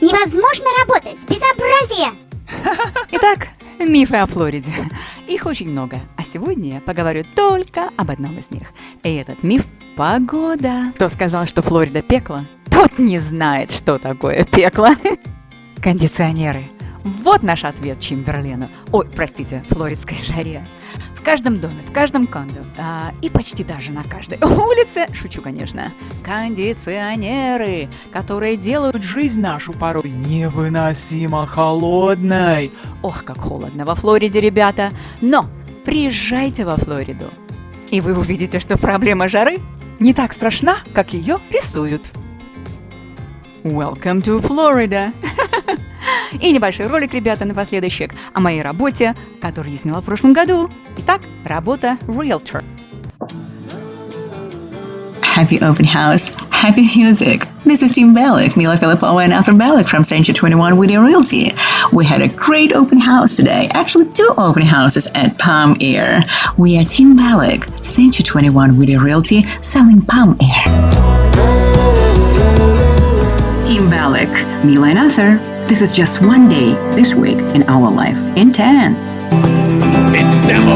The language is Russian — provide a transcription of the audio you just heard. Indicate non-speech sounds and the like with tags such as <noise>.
Невозможно работать! Безобразие! <laughs> Итак, мифы о Флориде. Их очень много, а сегодня я поговорю только об одном из них. И этот миф – погода. Кто сказал, что Флорида пекло, тот не знает, что такое пекло. <laughs> Кондиционеры. Вот наш ответ Чимберлену. Ой, простите, флоридской жаре. В каждом доме, в каждом кондо а, и почти даже на каждой <laughs> улице, шучу, конечно, кондиционеры, которые делают жизнь нашу порой невыносимо холодной. Ох, как холодно во Флориде, ребята. Но приезжайте во Флориду, и вы увидите, что проблема жары не так страшна, как ее рисуют. Welcome to Florida! И небольшой ролик, ребята, напоследочек о моей работе, которую я сняла в прошлом году. Итак, работа Realtor. Happy open house, happy music. This is Team Balik, Mila Filipova and Arthur Balik from Century 21 Video Realty. We had a great open house today, actually two open houses at Palm Air. We are Team Balik, Century 21 Video Realty, selling Palm Air. Team Balik, Mila and Arthur. This is just one day this week in our life. Intense. It's demo